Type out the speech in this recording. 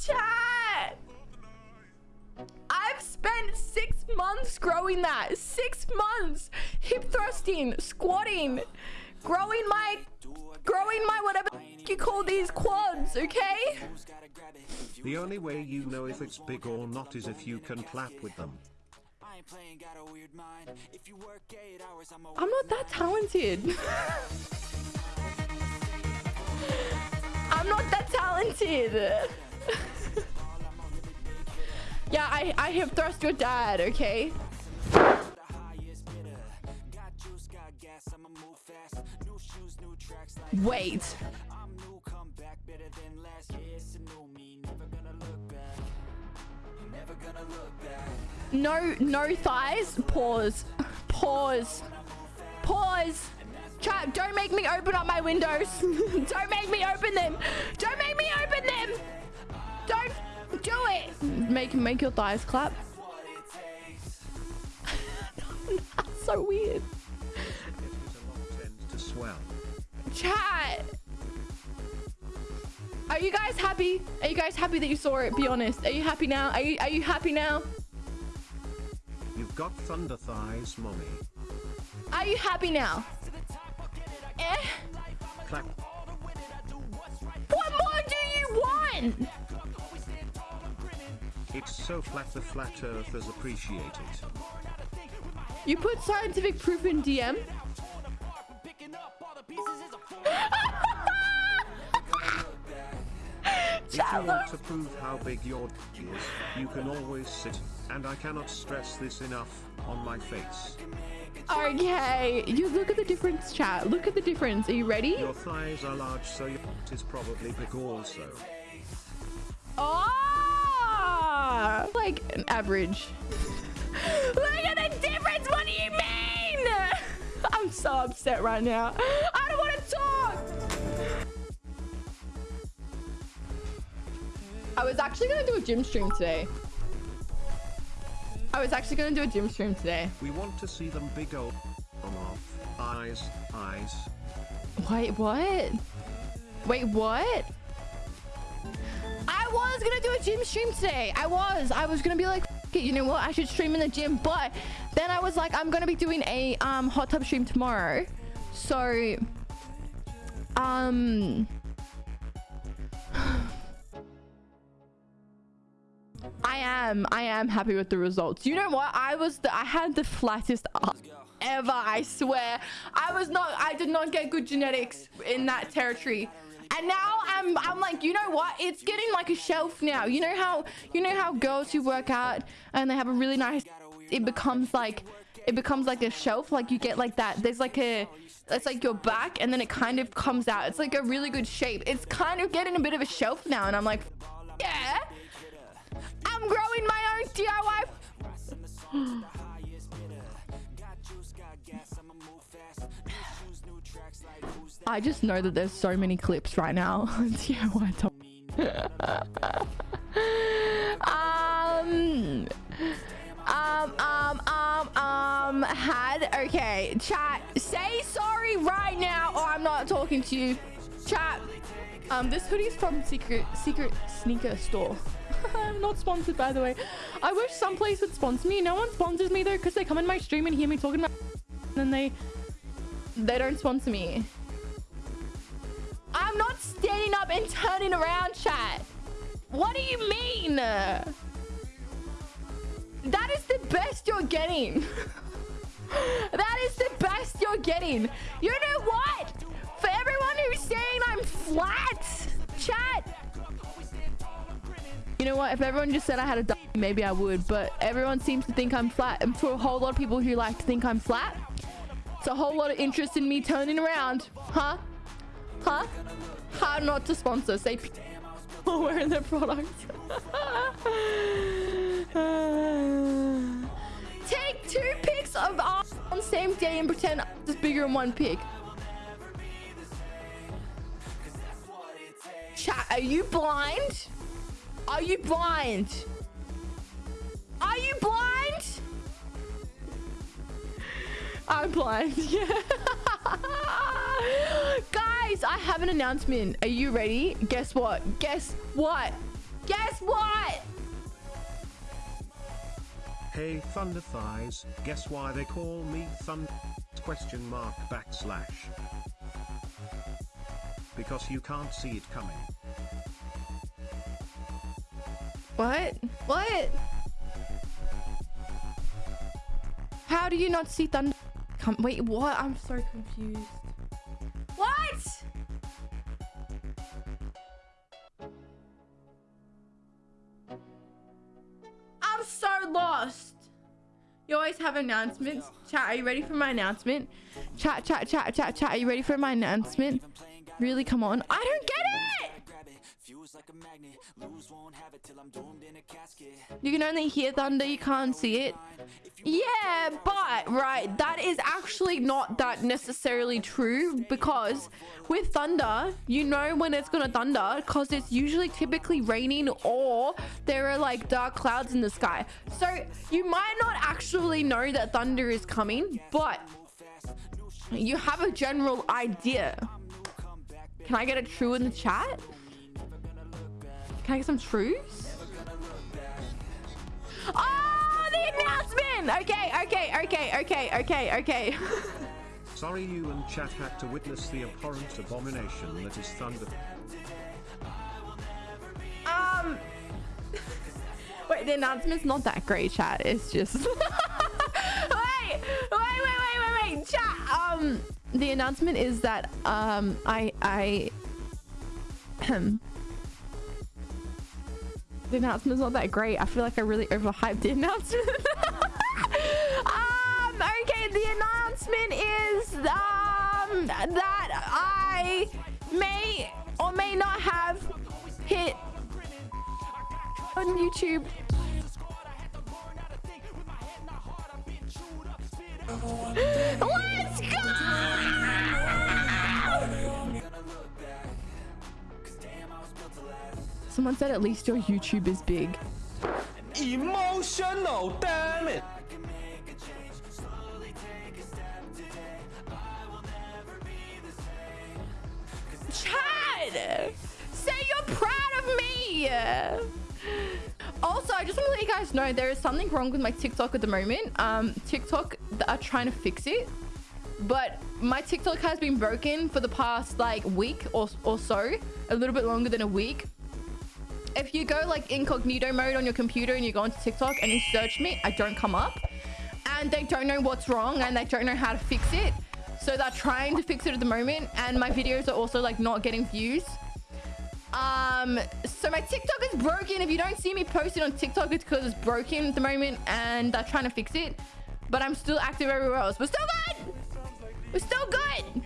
Chat! I've spent six months growing that. Six months. Hip thrusting, squatting, growing my, growing my whatever you call these quads, okay? The only way you know if it's big or not is if you can clap with them. I'm not that talented. I'm not that talented. Yeah, I, I have thrust your dad, okay? Wait. No, no thighs. Pause. Pause. Pause. Chat, don't make me open up my windows. don't make me open them. Don't make me open them. Don't do it. Make make your thighs clap. so weird. to swell. Chat. Are you guys happy? Are you guys happy that you saw it? Be honest. Are you happy now? Are you are you happy now? You've got thunder thighs, mommy. Are you happy now? Eh? Clap. What more do you want? It's so flat the flat earthers appreciate it. You put scientific proof in DM? If you want to prove how big your d is, you can always sit, and I cannot stress this enough, on my face. Okay, you look at the difference, chat. Look at the difference. Are you ready? Your thighs are large, so your d is probably big also. Oh! Like an average. look at the difference. What do you mean? I'm so upset right now. I don't want to talk. I was actually going to do a gym stream today. I was actually going to do a gym stream today. We want to see them big old eyes, eyes. Wait, what? Wait, what? I was gonna do a gym stream today. I was. I was gonna be like, it, you know what? I should stream in the gym. But then I was like, I'm gonna be doing a um hot tub stream tomorrow. So, um, I am. I am happy with the results. You know what? I was. The, I had the flattest ever. I swear. I was not. I did not get good genetics in that territory. And now I'm. I'm like, you know what? It's getting like a shelf now. You know how. You know how girls who work out and they have a really nice. It becomes like. It becomes like a shelf. Like you get like that. There's like a. It's like your back, and then it kind of comes out. It's like a really good shape. It's kind of getting a bit of a shelf now, and I'm like, yeah. I'm growing my own DIY. I just know that there's so many clips right now. DIY top. um, um, um, um, um, had, okay, chat, say sorry right now or I'm not talking to you. Chat, um, this hoodie's from Secret, Secret Sneaker Store. I'm not sponsored, by the way. I wish some place would sponsor me. No one sponsors me, though, because they come in my stream and hear me talking about and then they, they don't sponsor me. I'm not standing up and turning around, chat. What do you mean? That is the best you're getting. that is the best you're getting. You know what? For everyone who's saying I'm flat, chat. You know what? If everyone just said I had a d maybe I would. But everyone seems to think I'm flat. And for a whole lot of people who like to think I'm flat, it's a whole lot of interest in me turning around. Huh? Huh? How not to sponsor? Say while wearing their product. Take two pics of us on the same day and pretend it's bigger in one pic. Chat, are you blind? Are you blind? Are you blind? I'm blind. Yeah. Guys, I have an announcement. Are you ready? Guess what? Guess what? Guess what? Hey Thunder Thighs, guess why they call me Thunder? Question mark backslash. Because you can't see it coming. What? What? How do you not see thunder? Come, wait, what? I'm so confused. What? I'm so lost. You always have announcements. Chat, are you ready for my announcement? Chat, chat, chat, chat, chat. Are you ready for my announcement? Really? Come on. I don't get it. You can only hear thunder, you can't see it. Yeah, but right, that is actually not that necessarily true because with thunder, you know when it's gonna thunder because it's usually typically raining or there are like dark clouds in the sky. So you might not actually know that thunder is coming, but you have a general idea. Can I get a true in the chat? Can I get some truths? Oh, the announcement! Okay, okay, okay, okay, okay, okay. Sorry you and chat had to witness the abhorrent abomination that is Thunder. um, wait, the announcement's not that great, chat. It's just. wait, wait, wait, wait, wait, wait, chat. Um, the announcement is that um, I, I, the announcement's not that great. I feel like I really overhyped the announcement. um, okay, the announcement is um that I may or may not have hit on YouTube. Let's Someone said at least your YouTube is big. Emotional, damn it! Chad! Say you're proud of me! Also, I just want to let you guys know there is something wrong with my TikTok at the moment. Um, TikTok are trying to fix it. But my TikTok has been broken for the past like week or, or so. A little bit longer than a week if you go like incognito mode on your computer and you go onto TikTok and you search me, I don't come up. And they don't know what's wrong and they don't know how to fix it. So they're trying to fix it at the moment. And my videos are also like not getting views. Um, so my TikTok is broken. If you don't see me posting on TikTok, it's because it's broken at the moment and they're trying to fix it. But I'm still active everywhere else. We're still good! We're still good!